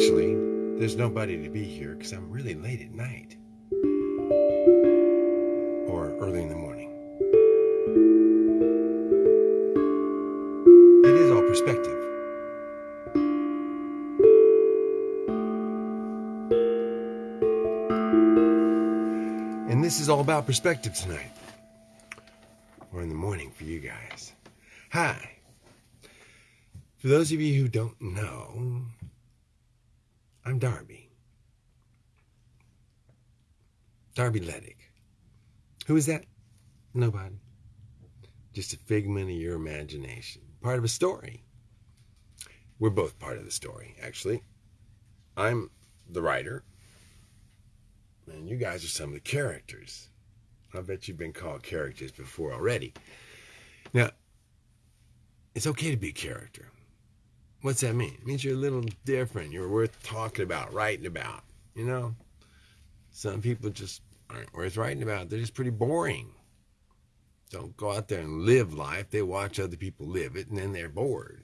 Actually, there's nobody to be here because I'm really late at night. Or early in the morning. It is all perspective. And this is all about perspective tonight. Or in the morning for you guys. Hi. For those of you who don't know, Darby. Darby Ledick. Who is that? Nobody. Just a figment of your imagination. Part of a story. We're both part of the story, actually. I'm the writer, and you guys are some of the characters. I bet you've been called characters before already. Now, it's okay to be a character. What's that mean? It means you're a little different. You're worth talking about, writing about. You know? Some people just aren't worth writing about. They're just pretty boring. Don't go out there and live life. They watch other people live it and then they're bored.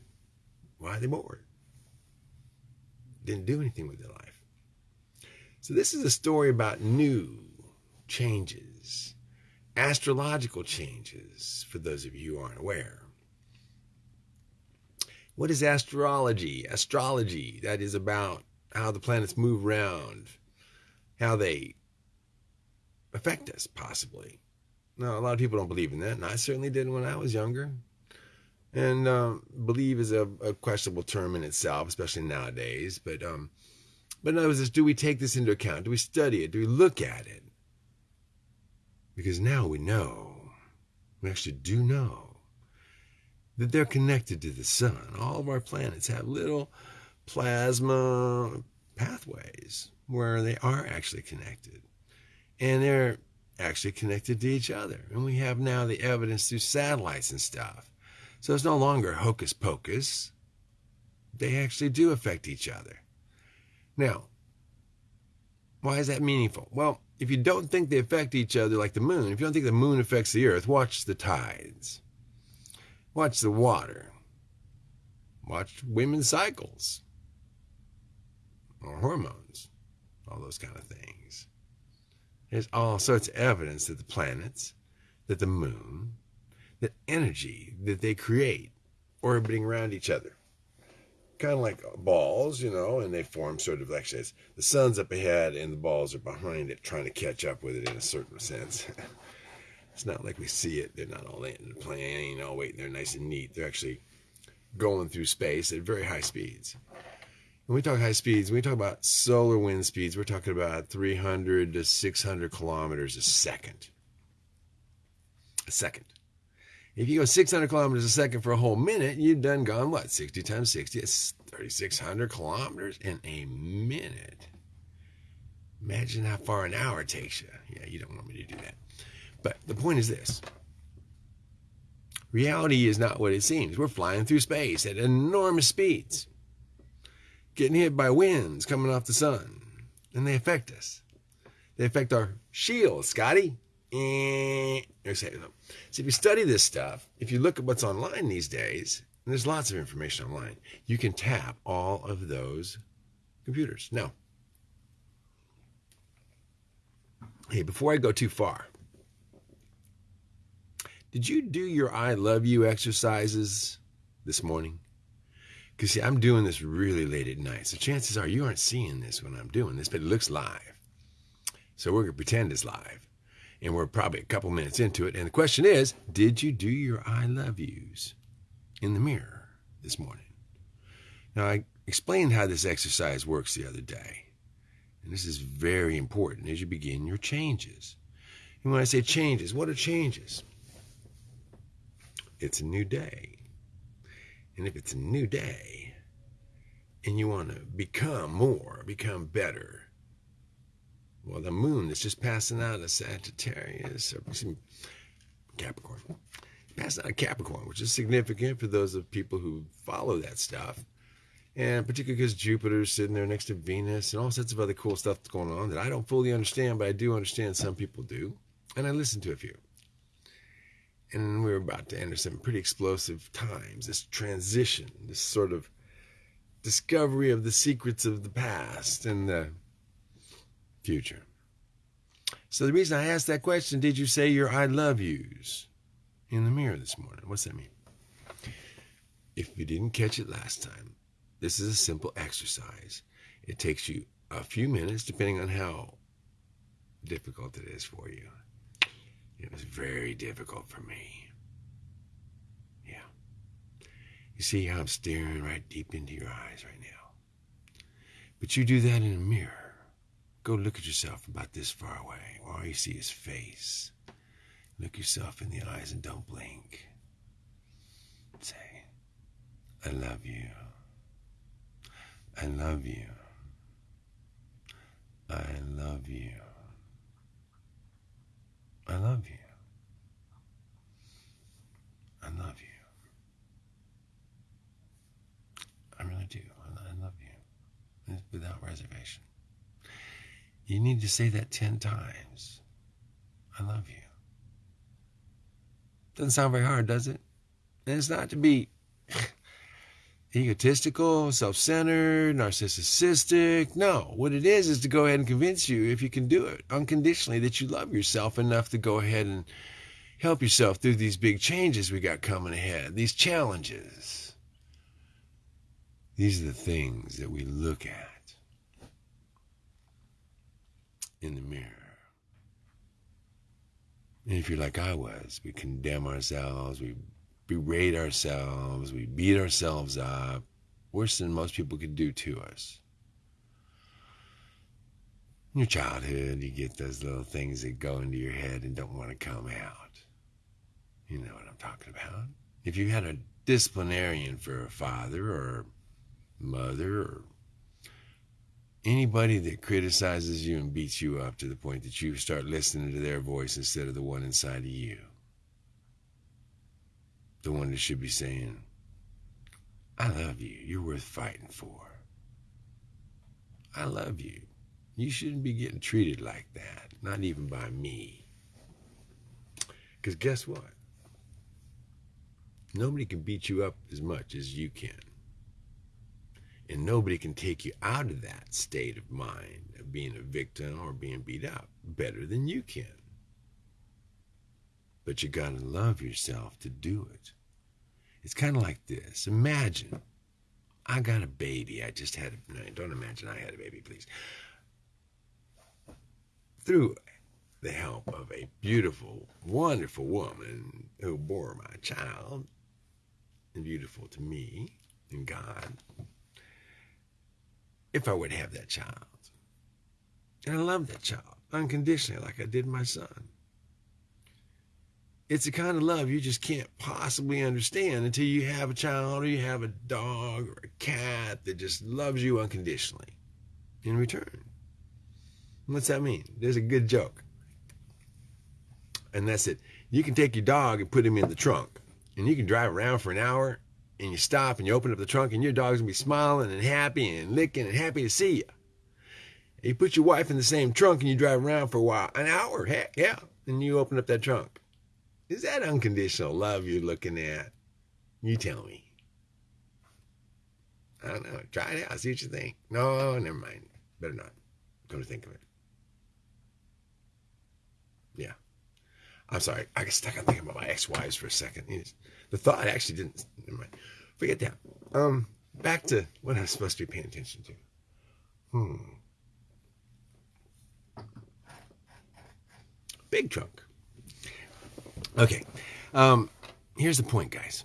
Why are they bored? Didn't do anything with their life. So, this is a story about new changes, astrological changes, for those of you who aren't aware. What is astrology? Astrology, that is about how the planets move around, how they affect us, possibly. Now, a lot of people don't believe in that, and I certainly didn't when I was younger. And um, believe is a, a, questionable term in itself, especially nowadays. But um, but in other words, do we take this into account? Do we study it? Do we look at it? Because now we know, we actually do know, that they're connected to the sun. All of our planets have little plasma pathways where they are actually connected. And they're actually connected to each other. And we have now the evidence through satellites and stuff. So it's no longer hocus pocus. They actually do affect each other. Now, why is that meaningful? Well, if you don't think they affect each other like the moon, if you don't think the moon affects the earth, watch the tides. Watch the water. Watch women's cycles or hormones, all those kind of things. There's all sorts of evidence that the planets, that the moon, that energy that they create orbiting around each other. Kind of like balls, you know, and they form sort of like. The sun's up ahead and the balls are behind it, trying to catch up with it in a certain sense. it's not like we see it. They're not all in the plane, all waiting. They're nice and neat. They're actually going through space at very high speeds. When we talk high speeds, when we talk about solar wind speeds, we're talking about 300 to 600 kilometers a second. A second. If you go 600 kilometers a second for a whole minute, you've done gone what? 60 times 60. It's 3,600 kilometers in a minute. Imagine how far an hour takes you. Yeah, you don't want me to do that. But the point is this reality is not what it seems. We're flying through space at enormous speeds getting hit by winds coming off the sun, and they affect us. They affect our shield, Scotty. Eh, so if you study this stuff, if you look at what's online these days, and there's lots of information online, you can tap all of those computers. Now, hey, before I go too far, did you do your I love you exercises this morning? Because see, I'm doing this really late at night. So chances are you aren't seeing this when I'm doing this, but it looks live. So we're going to pretend it's live. And we're probably a couple minutes into it. And the question is Did you do your I love yous in the mirror this morning? Now, I explained how this exercise works the other day. And this is very important as you begin your changes. And when I say changes, what are changes? It's a new day. And if it's a new day and you want to become more, become better, well, the moon is just passing out of Sagittarius, or Capricorn, passing out of Capricorn, which is significant for those of people who follow that stuff. And particularly because Jupiter's sitting there next to Venus and all sorts of other cool stuff that's going on that I don't fully understand, but I do understand some people do. And I listen to a few and we were about to enter some pretty explosive times. This transition, this sort of discovery of the secrets of the past and the future. So the reason I asked that question, did you say your I love yous in the mirror this morning? What's that mean? If you didn't catch it last time, this is a simple exercise. It takes you a few minutes, depending on how difficult it is for you. It was very difficult for me. Yeah. You see how I'm staring right deep into your eyes right now. But you do that in a mirror. Go look at yourself about this far away, where all you see is face. Look yourself in the eyes and don't blink. Say, I love you. I love you. I love you. I love you. I love you. I really do. I love you. Without reservation. You need to say that 10 times. I love you. Doesn't sound very hard, does it? And it's not to be egotistical, self centered, narcissistic. No, what it is is to go ahead and convince you, if you can do it unconditionally, that you love yourself enough to go ahead and help yourself through these big changes we got coming ahead, these challenges. These are the things that we look at in the mirror. And if you're like I was, we condemn ourselves, we berate ourselves, we beat ourselves up, worse than most people could do to us. In your childhood, you get those little things that go into your head and don't want to come out. You know what I'm talking about. If you had a disciplinarian for a father or mother or anybody that criticizes you and beats you up to the point that you start listening to their voice instead of the one inside of you the one that should be saying, I love you. You're worth fighting for. I love you. You shouldn't be getting treated like that, not even by me. Because guess what? Nobody can beat you up as much as you can. And nobody can take you out of that state of mind of being a victim or being beat up better than you can. But you got to love yourself to do it. It's kind of like this. Imagine I got a baby. I just had a, no, don't imagine I had a baby, please. Through the help of a beautiful, wonderful woman who bore my child, and beautiful to me and God, if I would have that child. And I love that child unconditionally, like I did my son. It's the kind of love you just can't possibly understand until you have a child or you have a dog or a cat that just loves you unconditionally in return. What's that mean? There's a good joke. And that's it. You can take your dog and put him in the trunk, and you can drive around for an hour, and you stop and you open up the trunk, and your dog's gonna be smiling and happy and licking and happy to see you. You put your wife in the same trunk and you drive around for a while, an hour, heck yeah, and you open up that trunk is that unconditional love you're looking at? You tell me. I don't know. Try it out. See what you think. No, never mind. Better not. Come to think of it. Yeah. I'm sorry. I got stuck on thinking about my ex-wives for a second. The thought actually didn't. Never mind. Forget that. Um, back to what I was supposed to be paying attention to. Hmm. Big trunk. Okay. Um, here's the point, guys.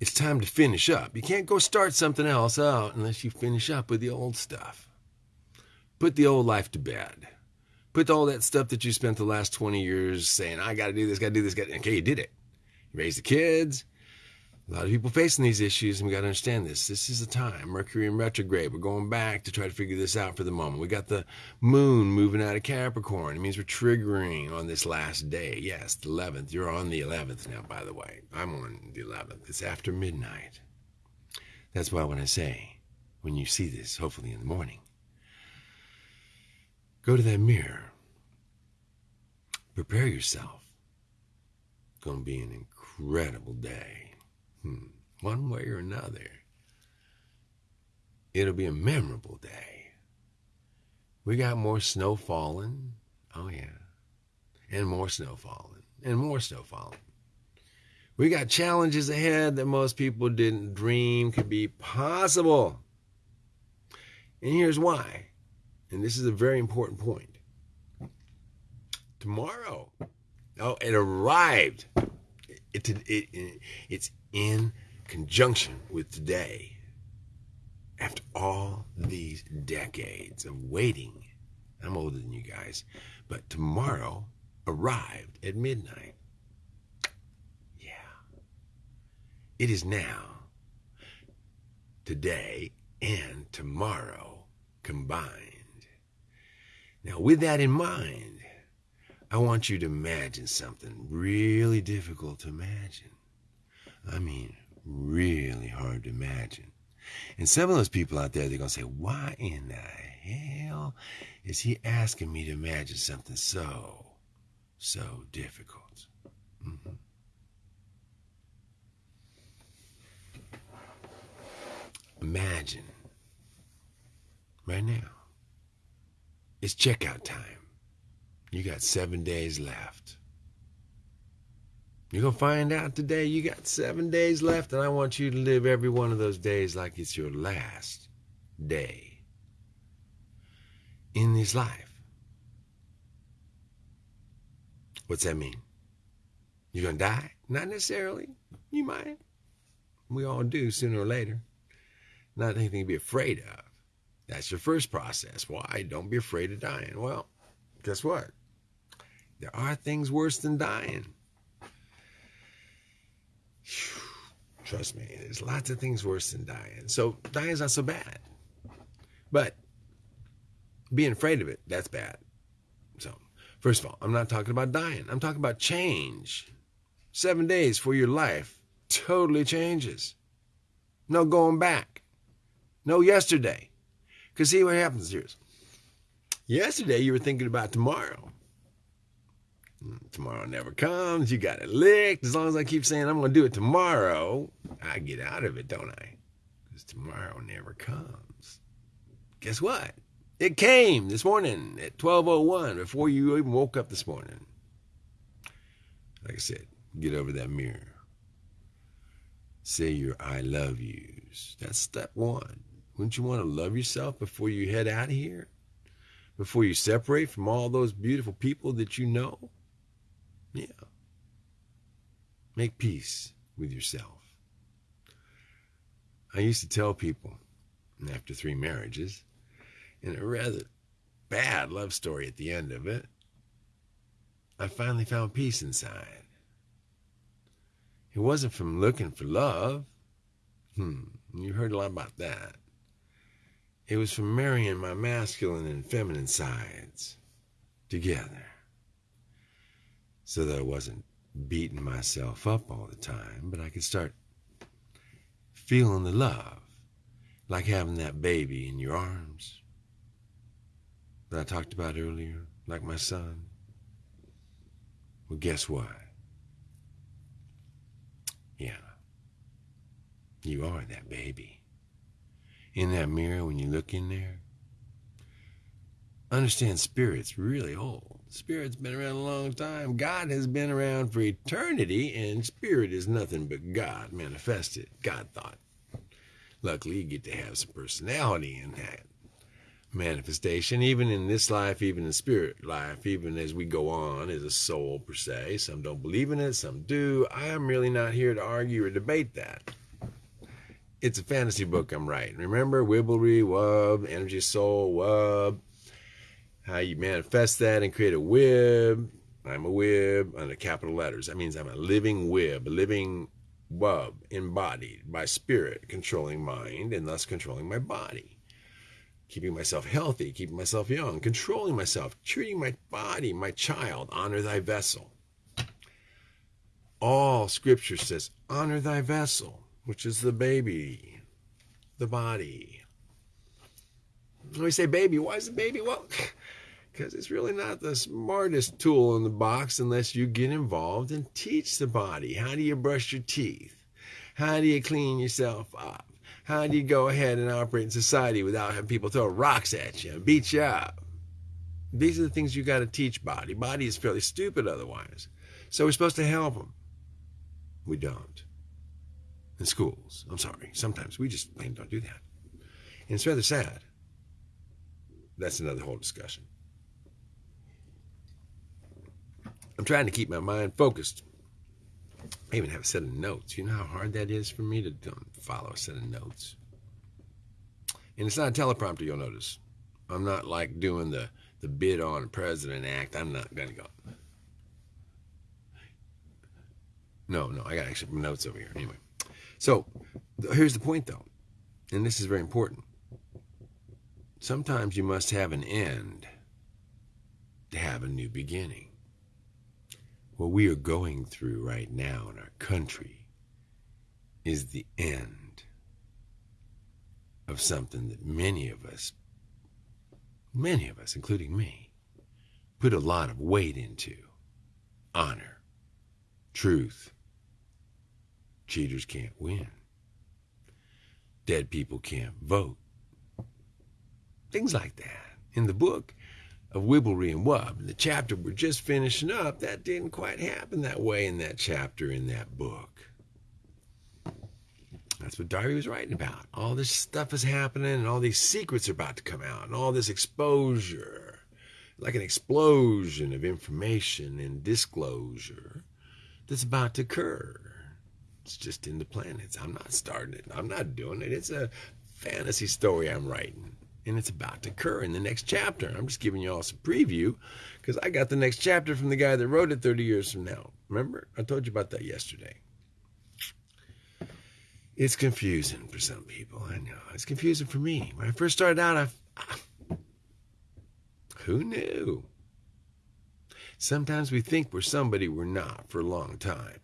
It's time to finish up. You can't go start something else out unless you finish up with the old stuff. Put the old life to bed. Put all that stuff that you spent the last 20 years saying, I got to do this, got to do this, got. Okay, you did it. You raised the kids, a lot of people facing these issues, and we got to understand this. This is the time. Mercury in retrograde. We're going back to try to figure this out for the moment. We got the moon moving out of Capricorn. It means we're triggering on this last day. Yes, the 11th. You're on the 11th now, by the way. I'm on the 11th. It's after midnight. That's why when I say, when you see this, hopefully in the morning, go to that mirror. Prepare yourself. It's going to be an incredible day. Hmm. One way or another, It'll be a memorable day. We got more snow falling. Oh, yeah. And more snow falling. And more snow falling. We got challenges ahead that most people didn't dream could be possible. And here's why. And this is a very important point. Tomorrow, oh, it arrived. It, it, it, it's in conjunction with today. After all these decades of waiting, I'm older than you guys, but tomorrow arrived at midnight. Yeah. It is now, today, and tomorrow combined. Now, with that in mind, I want you to imagine something really difficult to imagine. I mean, really hard to imagine. And some of those people out there, they're going to say, why in the hell is he asking me to imagine something so, so difficult? Mm-hmm. Imagine right now. It's checkout time. You got seven days left. You're going to find out today you got seven days left, and I want you to live every one of those days like it's your last day in this life. What's that mean? You're going to die? Not necessarily. You might. We all do sooner or later. Not anything to be afraid of. That's your first process. Why? Don't be afraid of dying. Well, guess what? There are things worse than dying. Trust me, there's lots of things worse than dying. So dying's not so bad. But being afraid of it, that's bad. So, first of all, I'm not talking about dying. I'm talking about change. Seven days for your life totally changes. No going back. No yesterday. Because see what happens here. Yesterday you were thinking about tomorrow. Tomorrow never comes. You got it licked. As long as I keep saying I'm going to do it tomorrow, I get out of it, don't I? Because tomorrow never comes. Guess what? It came this morning at 12:01 before you even woke up this morning. Like I said, get over that mirror. Say your I love yous. That's step one. Wouldn't you want to love yourself before you head out of here? Before you separate from all those beautiful people that you know? Yeah. Make peace with yourself. I used to tell people after three marriages, and a rather bad love story at the end of it, I finally found peace inside. It wasn't from looking for love. Hmm, you heard a lot about that. It was from marrying my masculine and feminine sides together so that I wasn't beating myself up all the time, but I could start feeling the love, like having that baby in your arms that I talked about earlier, like my son. Well, guess what? Yeah, you are that baby. In that mirror, when you look in there, understand spirit's really old. Spirit's been around a long time. God has been around for eternity, and spirit is nothing but God manifested, God thought. Luckily, you get to have some personality in that manifestation, even in this life, even in spirit life, even as we go on as a soul per se. Some don't believe in it, some do. I am really not here to argue or debate that. It's a fantasy book I'm writing. Remember, Wibbly, Wub, Energy Soul, Wub, how you manifest that and create a wib. I'm a wib under capital letters. That means I'm a living wib, a living wub, embodied by spirit, controlling mind and thus controlling my body. Keeping myself healthy, keeping myself young, controlling myself, treating my body, my child, honor thy vessel. All scripture says, honor thy vessel, which is the baby, the body. When we say baby, why is the baby? Well, because it's really not the smartest tool in the box unless you get involved and teach the body. How do you brush your teeth? How do you clean yourself up? How do you go ahead and operate in society without having people throw rocks at you and beat you up? These are the things you got to teach body. Body is fairly stupid otherwise. So we're supposed to help them. We don't. In schools, I'm sorry. Sometimes we just plain don't do that. And it's rather sad. That's another whole discussion. I'm trying to keep my mind focused. I even have a set of notes. You know how hard that is for me to um, follow a set of notes? And it's not a teleprompter, you'll notice. I'm not like doing the, the bid on a President Act. I'm not going to go. No, no, I got actually notes over here. Anyway. So here's the point, though, and this is very important. Sometimes you must have an end to have a new beginning what we are going through right now in our country is the end of something that many of us, many of us, including me, put a lot of weight into honor, truth. Cheaters can't win. Dead people can't vote. Things like that. In the book, of Wibblery and Wub. The chapter we're just finishing up, that didn't quite happen that way in that chapter in that book. That's what Darby was writing about. All this stuff is happening, and all these secrets are about to come out, and all this exposure, like an explosion of information and disclosure that's about to occur. It's just in the planets. I'm not starting it. I'm not doing it. It's a fantasy story I'm writing and it's about to occur in the next chapter. I'm just giving you all some preview because I got the next chapter from the guy that wrote it 30 years from now. Remember? I told you about that yesterday. It's confusing for some people. I know. It's confusing for me. When I first started out, I. Who knew? Sometimes we think we're somebody we're not for a long time.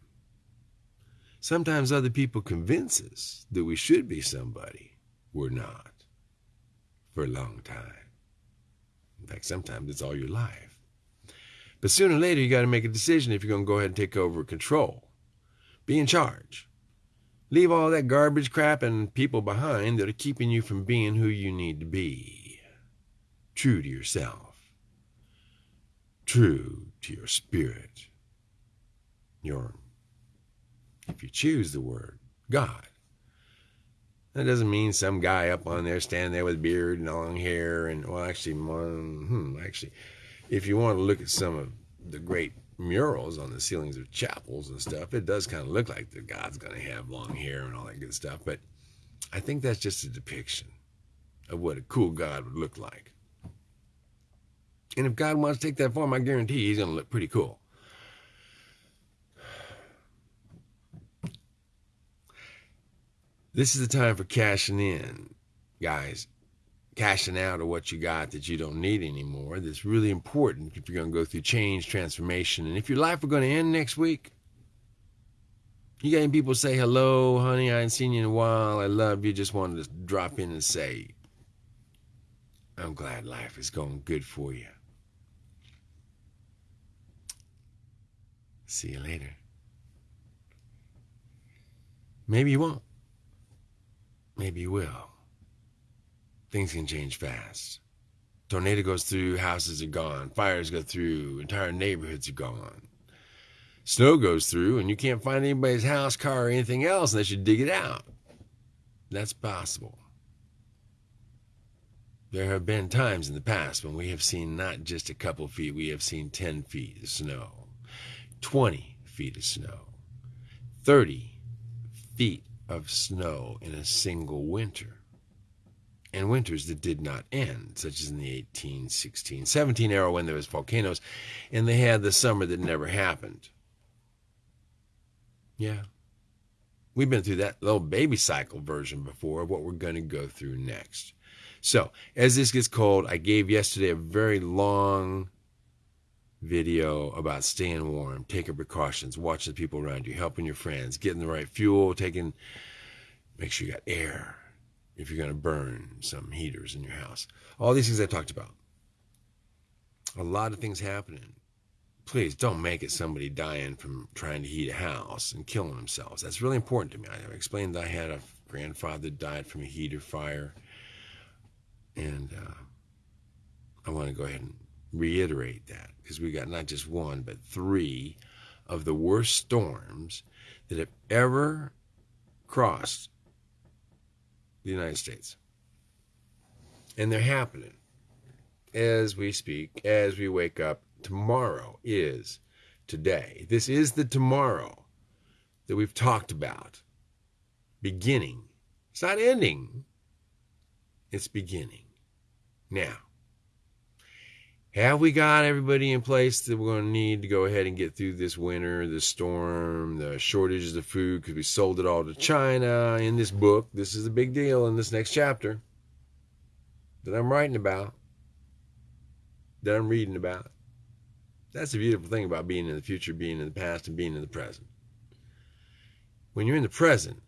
Sometimes other people convince us that we should be somebody we're not for a long time. In fact, sometimes it's all your life. But sooner or later, you got to make a decision if you're going to go ahead and take over control. Be in charge. Leave all that garbage crap and people behind that are keeping you from being who you need to be. True to yourself. True to your spirit. Your, if you choose the word, God. That doesn't mean some guy up on there standing there with beard and long hair and well, actually, hmm, actually, if you want to look at some of the great murals on the ceilings of chapels and stuff, it does kind of look like the God's going to have long hair and all that good stuff. But I think that's just a depiction of what a cool God would look like. And if God wants to take that form, I guarantee he's going to look pretty cool. This is the time for cashing in, guys. Cashing out of what you got that you don't need anymore. That's really important if you're going to go through change, transformation. And if your life were going to end next week, you got any people say, hello, honey, I ain't seen you in a while. I love you. Just wanted to drop in and say, I'm glad life is going good for you. See you later. Maybe you won't. Maybe you will. Things can change fast. Tornado goes through, houses are gone. Fires go through, entire neighborhoods are gone. Snow goes through, and you can't find anybody's house, car, or anything else unless you dig it out. That's possible. There have been times in the past when we have seen not just a couple feet, we have seen 10 feet of snow, 20 feet of snow, 30 feet of snow in a single winter, and winters that did not end, such as in the 18, 16, 17 era when there was volcanoes, and they had the summer that never happened. Yeah. We've been through that little baby cycle version before of what we're going to go through next. So, as this gets cold, I gave yesterday a very long video about staying warm, taking precautions, watching the people around you, helping your friends, getting the right fuel, taking, make sure you got air if you're going to burn some heaters in your house. All these things I talked about. A lot of things happening. Please don't make it somebody dying from trying to heat a house and killing themselves. That's really important to me. I explained I had a grandfather died from a heater fire. And uh, I want to go ahead and reiterate that because we got not just one, but three of the worst storms that have ever crossed the United States. And they're happening as we speak, as we wake up. Tomorrow is today. This is the tomorrow that we've talked about. Beginning. It's not ending, it's beginning. Now, have we got everybody in place that we're going to need to go ahead and get through this winter, the storm, the shortages of food because we sold it all to China in this book? This is a big deal in this next chapter that I'm writing about, that I'm reading about. That's the beautiful thing about being in the future, being in the past, and being in the present. When you're in the present,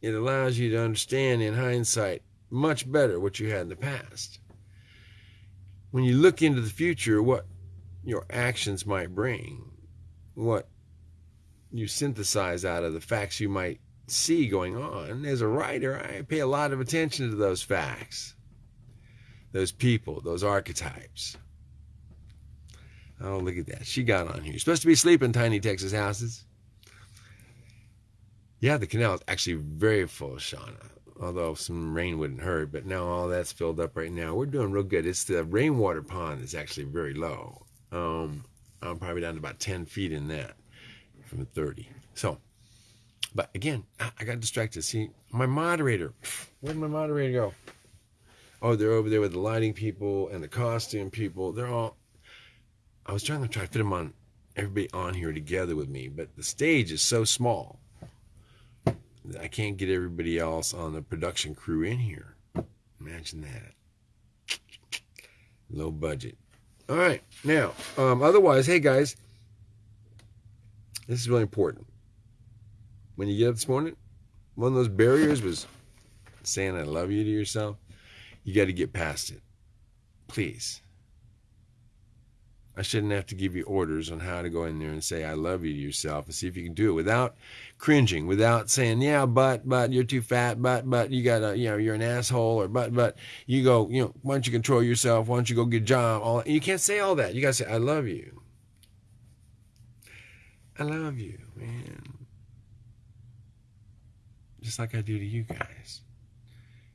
it allows you to understand in hindsight much better what you had in the past. When you look into the future, what your actions might bring, what you synthesize out of the facts you might see going on. As a writer, I pay a lot of attention to those facts, those people, those archetypes. Oh, look at that. She got on here. Supposed to be sleeping, tiny Texas houses. Yeah, the canal is actually very full, Shauna. Although some rain wouldn't hurt, but now all that's filled up right now. We're doing real good. It's the rainwater pond is actually very low. Um, I'm probably down to about 10 feet in that from 30. So, but again, I got distracted. See, my moderator, where'd my moderator go? Oh, they're over there with the lighting people and the costume people. They're all I was trying to try to fit them on everybody on here together with me, but the stage is so small. I can't get everybody else on the production crew in here. Imagine that. Low budget. All right. Now, um, otherwise, hey guys, this is really important. When you get up this morning, one of those barriers was saying I love you to yourself. You got to get past it. Please. I shouldn't have to give you orders on how to go in there and say I love you to yourself and see if you can do it without cringing, without saying, yeah, but, but you're too fat, but, but you gotta, you know, you're an asshole or but, but you go, you know, why don't you control yourself? Why don't you go get a job? All you can't say all that. You gotta say, I love you. I love you, man. Just like I do to you guys.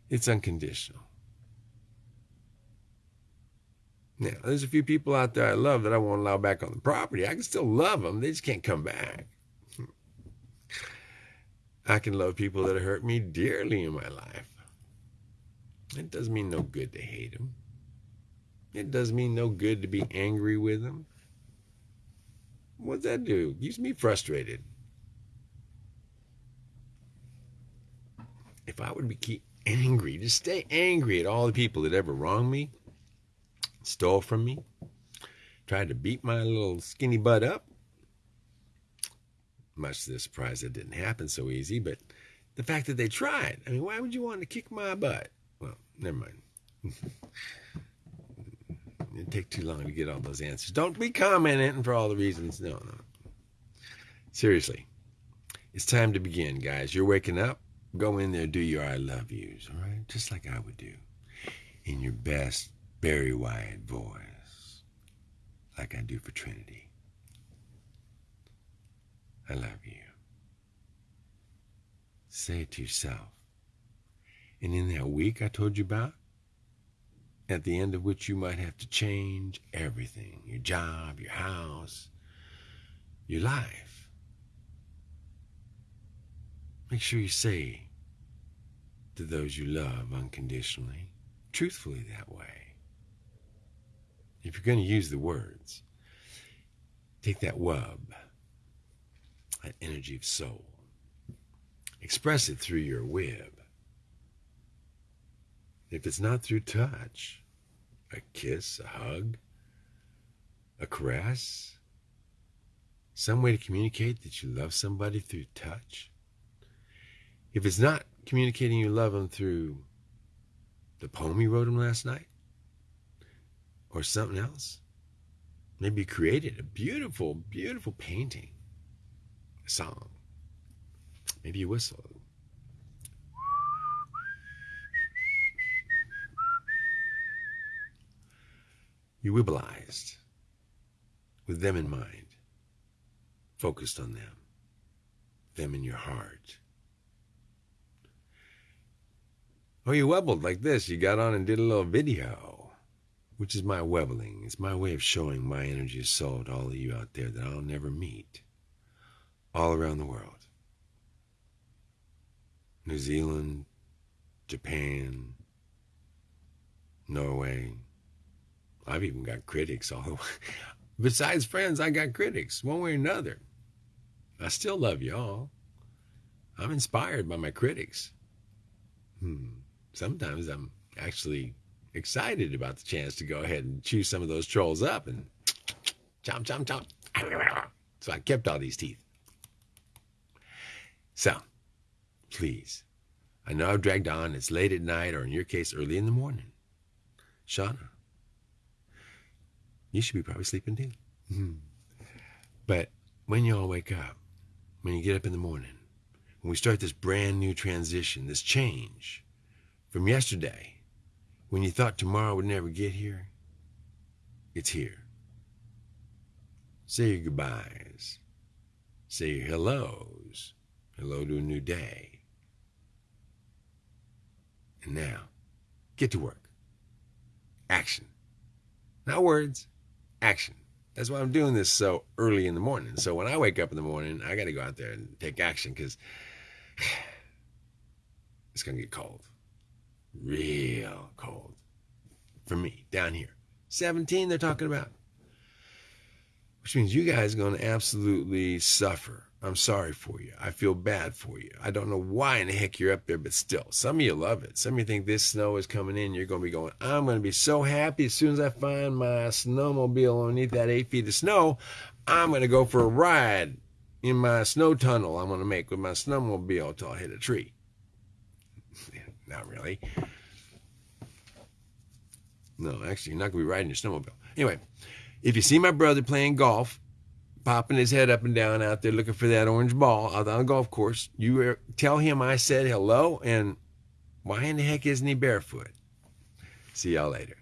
It's unconditional. Now, there's a few people out there I love that I won't allow back on the property. I can still love them, they just can't come back. Hmm. I can love people that hurt me dearly in my life. It doesn't mean no good to hate them. It does mean no good to be angry with them. What's that do? Keeps me frustrated. If I would be angry, just stay angry at all the people that ever wronged me, stole from me, tried to beat my little skinny butt up. Much to the surprise, it didn't happen so easy, but the fact that they tried. I mean, why would you want to kick my butt? Well, never mind. It'd take too long to get all those answers. Don't be commenting for all the reasons. No, no. Seriously. It's time to begin, guys. You're waking up. Go in there, do your I love yous, all right? Just like I would do. In your best Barry White voice, like I do for Trinity. I love you. Say it to yourself. And in that week I told you about, at the end of which you might have to change everything your job, your house, your life. Make sure you say to those you love unconditionally, truthfully that way if you're going to use the words, take that wub, that energy of soul, express it through your web. If it's not through touch, a kiss, a hug, a caress, some way to communicate that you love somebody through touch. If it's not communicating you love them through the poem you wrote them last night, or something else. Maybe you created a beautiful, beautiful painting, a song. Maybe you whistle. You wibblized with them in mind, focused on them, them in your heart. Or you wobbled like this. You got on and did a little video which is my webbling. It's my way of showing my energy of soul to all of you out there that I'll never meet all around the world. New Zealand, Japan, Norway. I've even got critics all the way. Besides friends, I got critics, one way or another. I still love y'all. I'm inspired by my critics. Hmm. Sometimes I'm actually excited about the chance to go ahead and chew some of those trolls up and chomp, chomp, chomp. So I kept all these teeth. So, please, I know I've dragged on. It's late at night, or in your case, early in the morning. Shauna, you should be probably sleeping too. Mm-hmm. But when you all wake up, when you get up in the morning, when we start this brand new transition, this change from yesterday, when you thought tomorrow would never get here, it's here. Say your goodbyes. Say your hellos. Hello to a new day. And now, get to work. Action. Not words, action. That's why I'm doing this so early in the morning. So when I wake up in the morning, I got to go out there and take action because it's going to get cold. Real cold. For me, down here. 17, they're talking about. Which means you guys are going to absolutely suffer I'm sorry for you. I feel bad for you. I don't know why in the heck you're up there, but still, some of you love it. Some of you think this snow is coming in. You're going to be going, I'm going to be so happy as soon as I find my snowmobile underneath that eight feet of snow. I'm going to go for a ride in my snow tunnel I'm going to make with my snowmobile until I hit a tree. Not really. No, actually, you're not going to be riding your snowmobile. Anyway, if you see my brother playing golf, popping his head up and down out there looking for that orange ball out on the golf course. You tell him I said hello, and why in the heck isn't he barefoot? See y'all later.